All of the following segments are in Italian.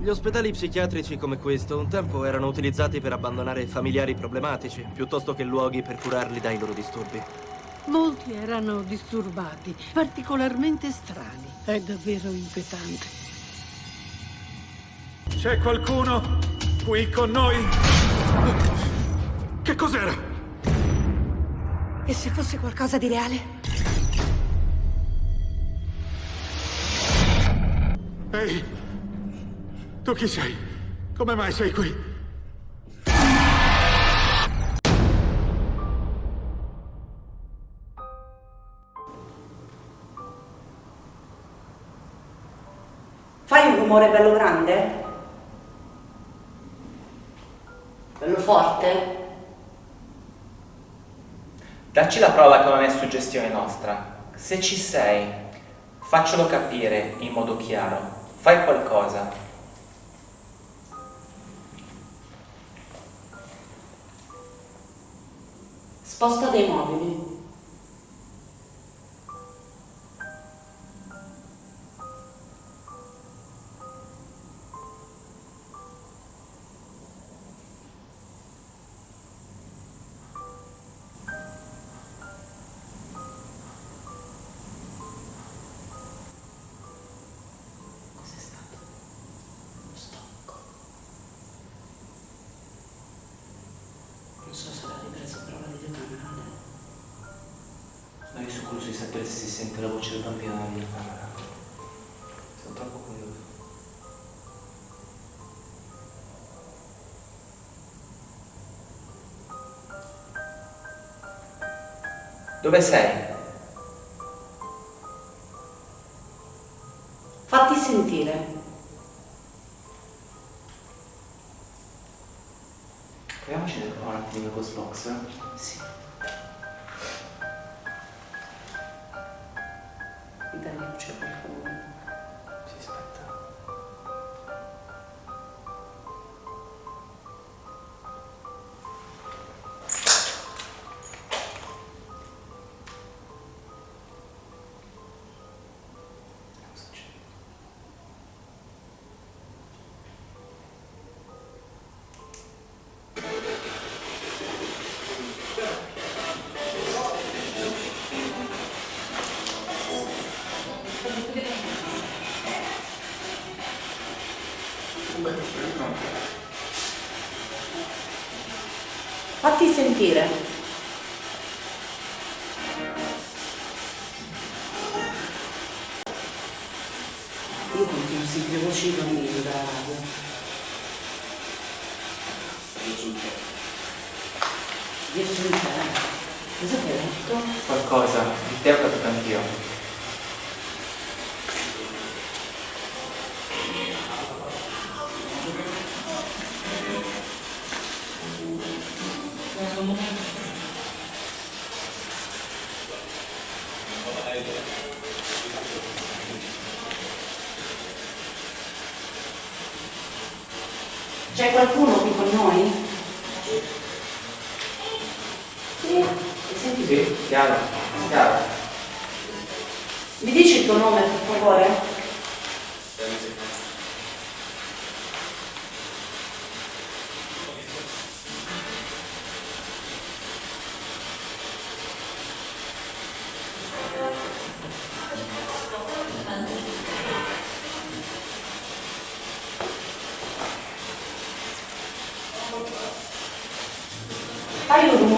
Gli ospedali psichiatrici come questo un tempo erano utilizzati per abbandonare familiari problematici, piuttosto che luoghi per curarli dai loro disturbi. Molti erano disturbati, particolarmente strani. È davvero inquietante. C'è qualcuno qui con noi? Che cos'era? E se fosse qualcosa di reale? Ehi! Tu chi sei? Come mai sei qui? Fai un rumore bello grande? Bello forte? Dacci la prova che non è suggestione nostra. Se ci sei, faccelo capire in modo chiaro. Fai qualcosa. Sposta dei mobili. Dove sei? Fatti sentire. Proviamoci un attimo con Xbox. Sì. Dai la luce per favore? Sentire. Io continuo a sentire voci di bambini dalla radio. Dietro di te. Cosa ti hai detto? Qualcosa, di te ho capito anch'io. C'è qualcuno qui con noi? Sì, senti? Sì, chiaro, chiaro. Mi dici il tuo nome per favore?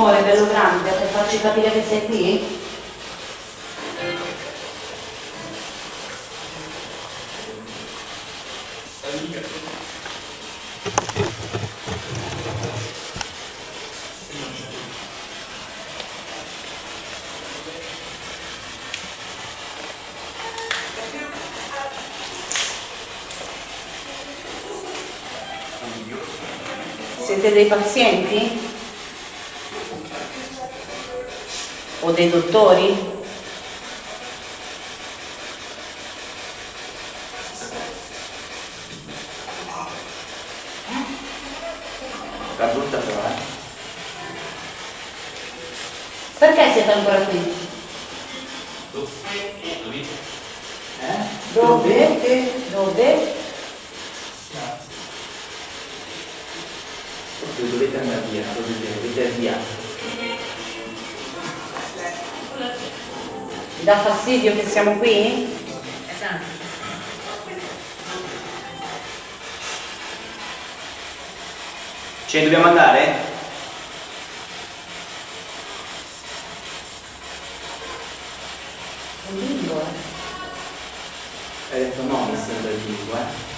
Rumore bello grande per farci capire che sei qui? Siete dei pazienti? O dei dottori? La brutta però, eh. Perché siete ancora qui? Eh? Dove? Dove? Dà fastidio che siamo qui? Ce ne dobbiamo andare? Un bimbo, eh. Hai detto no, mi sembra il lingue, eh?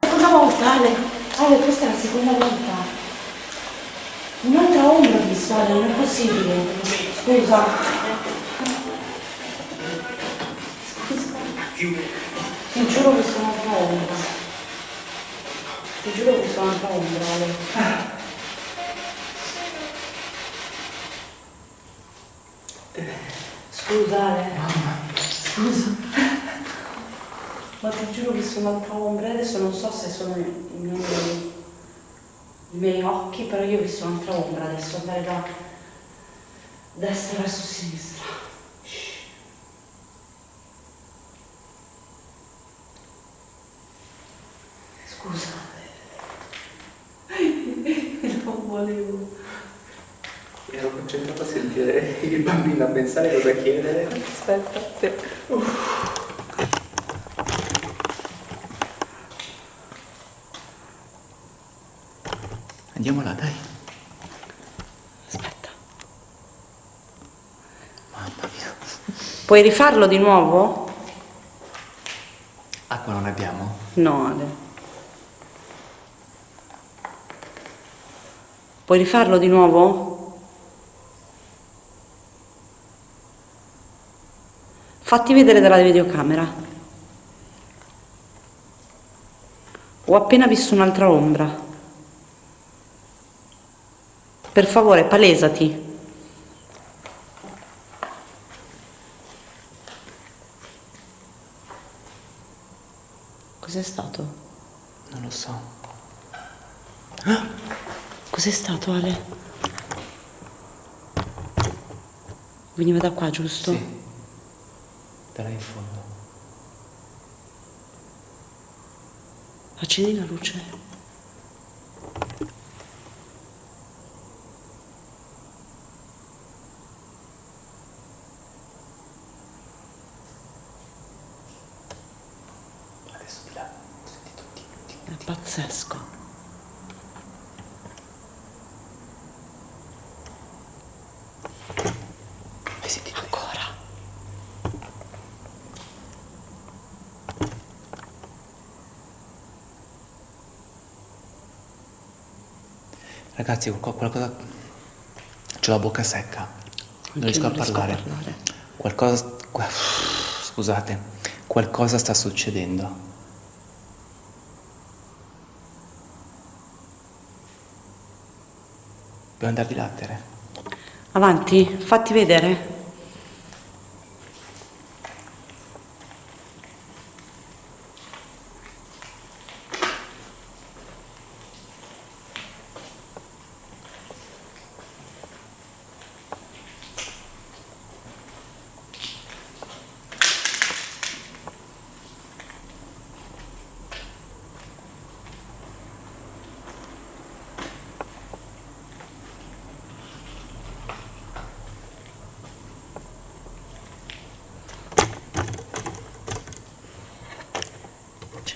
Seconda volta, Ale. Ale, questa è la seconda volta. Un'altra ombra visto, Ale, non è possibile. Scusa. Scusa. Ti giuro che sono un'altra ombra. Ti giuro che sono un'altra ombra, Ale. Scusa, Ale. Scusa. Ma ti giuro che sono un'altra ombra, adesso non so se sono i miei, i miei occhi, però io ho visto un'altra ombra adesso, andare da destra verso sinistra. Shh. Scusa. Non volevo. Ero concentrato a sentire il bambino a pensare cosa chiedere. Aspetta, te. Andiamo là, dai. Aspetta. Mamma mia. Puoi rifarlo di nuovo? Acqua non abbiamo? No, Ale. Puoi rifarlo di nuovo? Fatti vedere dalla videocamera. Ho appena visto un'altra ombra. Per favore, palesati. Cos'è stato? Non lo so. Cos'è stato, Ale? Veniva da qua, giusto? Sì. Da là in fondo. Accendi la luce. Adesso di là. Senti tutti. È pazzesco. Hai sentito? Ancora. Ragazzi, qual- qualcosa... C'ho la bocca secca. Non riesco a non riesco a parlare. parlare. Qualcosa... qua- Scusate. Qualcosa sta succedendo. Dobbiamo andare di latere. Avanti, fatti vedere.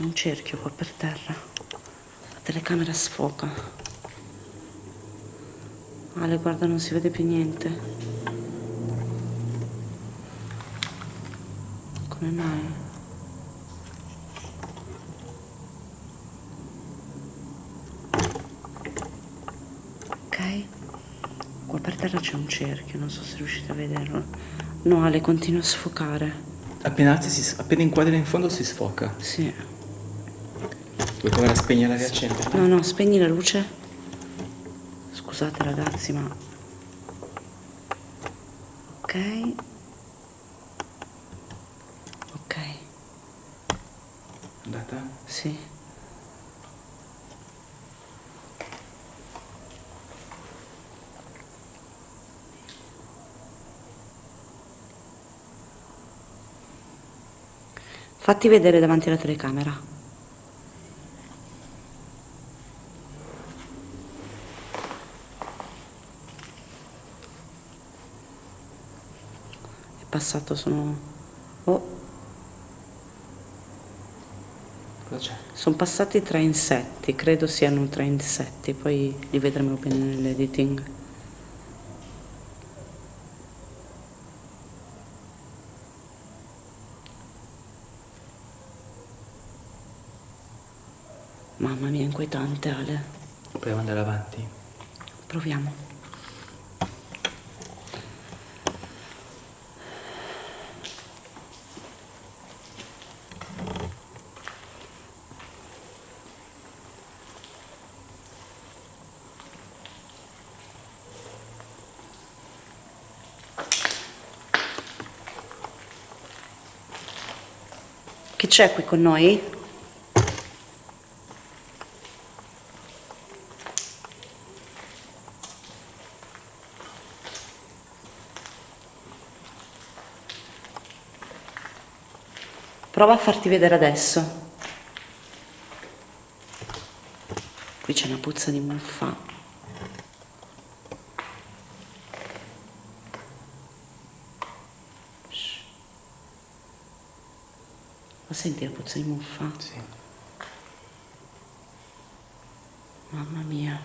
C'è un cerchio qua per terra. La telecamera sfoca. Ale, guarda, non si vede più niente. Come mai? Ok? Qua per terra c'è un cerchio, non so se riuscite a vederlo. No, Ale, continua a sfocare. Appena, si- appena inquadri in fondo si sfoca. Sì. Vuoi provare a spegnere e riaccendere? No, no, spegni la luce. Scusate ragazzi, ma... Ok. Ok. Andata? Sì. Fatti vedere davanti alla telecamera. Passato, sono... Oh, sono passati tre insetti, credo siano tre insetti, poi li vedremo bene nell'editing. Mamma mia, inquietante Ale. Proviamo ad andare avanti. Proviamo. C'è qui con noi? Prova a farti vedere adesso. Qui c'è una puzza di muffa. Senti la puzza di muffa? Sì. Mamma mia.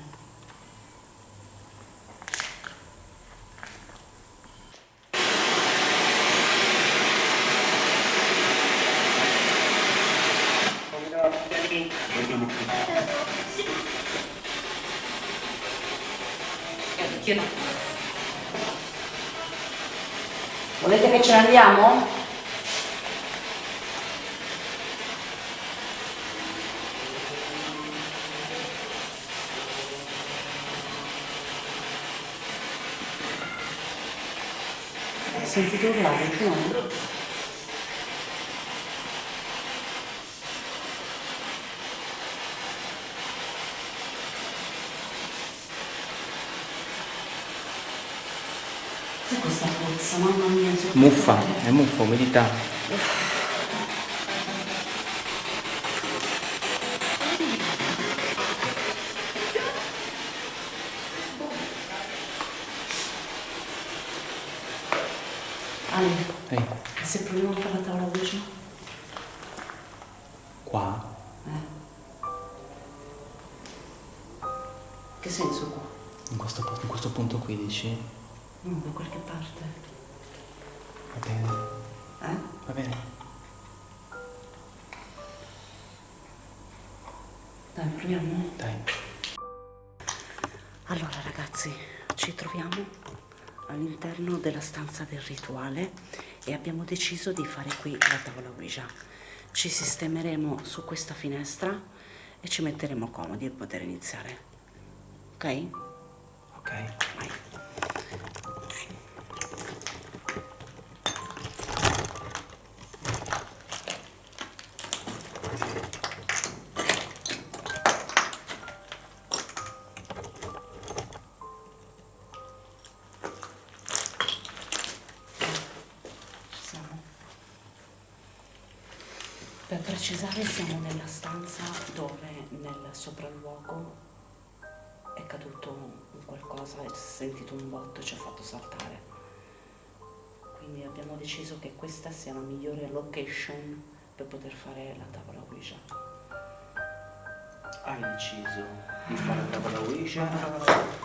Volete che ce ne andiamo? Sentite urlare anche noi? Cos'è questa puzza? Mamma mia, Muffa, è muffa, umidità. Dici? Non da qualche parte. Va bene, Eh? va bene. Dai, proviamo. Dai. Allora ragazzi, ci troviamo all'interno della stanza del rituale e abbiamo deciso di fare qui la tavola Ouija. Ci sistemeremo su questa finestra e ci metteremo comodi per poter iniziare. Ok? Ok. Precisare siamo nella stanza dove nel sopralluogo è caduto un qualcosa e si è sentito un botto e ci ha fatto saltare. Quindi abbiamo deciso che questa sia la migliore location per poter fare la tavola Ouija. Hai deciso di fare la tavola Ouija